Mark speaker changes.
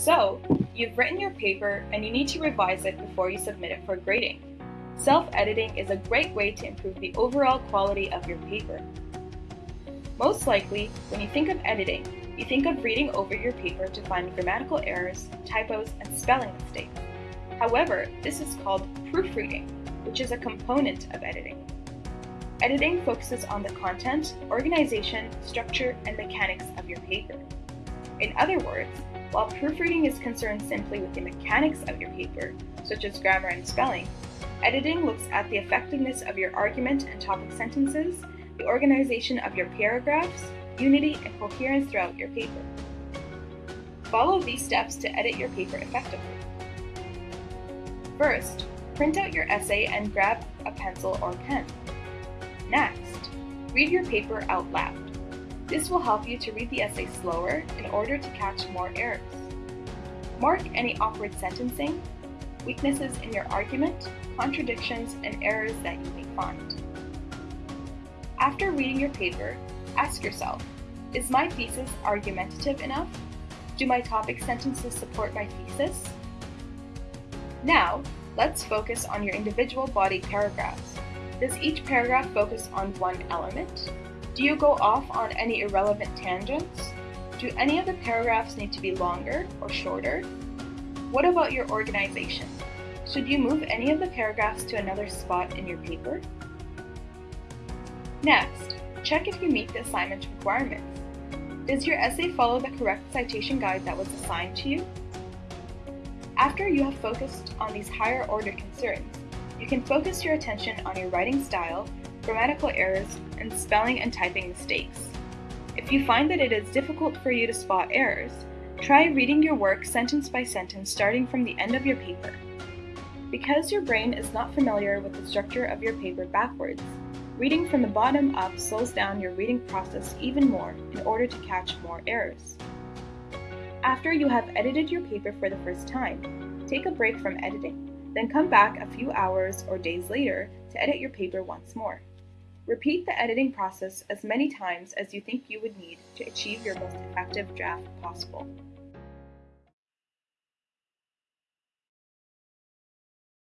Speaker 1: So, you've written your paper and you need to revise it before you submit it for grading. Self-editing is a great way to improve the overall quality of your paper. Most likely, when you think of editing, you think of reading over your paper to find grammatical errors, typos, and spelling mistakes. However, this is called proofreading, which is a component of editing. Editing focuses on the content, organization, structure, and mechanics of your paper. In other words, while proofreading is concerned simply with the mechanics of your paper, such as grammar and spelling, editing looks at the effectiveness of your argument and topic sentences, the organization of your paragraphs, unity and coherence throughout your paper. Follow these steps to edit your paper effectively. First, print out your essay and grab a pencil or pen. Next, read your paper out loud. This will help you to read the essay slower in order to catch more errors. Mark any awkward sentencing, weaknesses in your argument, contradictions, and errors that you may find. After reading your paper, ask yourself, is my thesis argumentative enough? Do my topic sentences support my thesis? Now, let's focus on your individual body paragraphs. Does each paragraph focus on one element? Do you go off on any irrelevant tangents? Do any of the paragraphs need to be longer or shorter? What about your organization? Should you move any of the paragraphs to another spot in your paper? Next, check if you meet the assignment requirements. Does your essay follow the correct citation guide that was assigned to you? After you have focused on these higher order concerns, you can focus your attention on your writing style, grammatical errors, and spelling and typing mistakes. If you find that it is difficult for you to spot errors, try reading your work sentence by sentence starting from the end of your paper. Because your brain is not familiar with the structure of your paper backwards, reading from the bottom up slows down your reading process even more in order to catch more errors. After you have edited your paper for the first time, take a break from editing then come back a few hours or days later to edit your paper once more. Repeat the editing process as many times as you think you would need to achieve your most effective draft possible.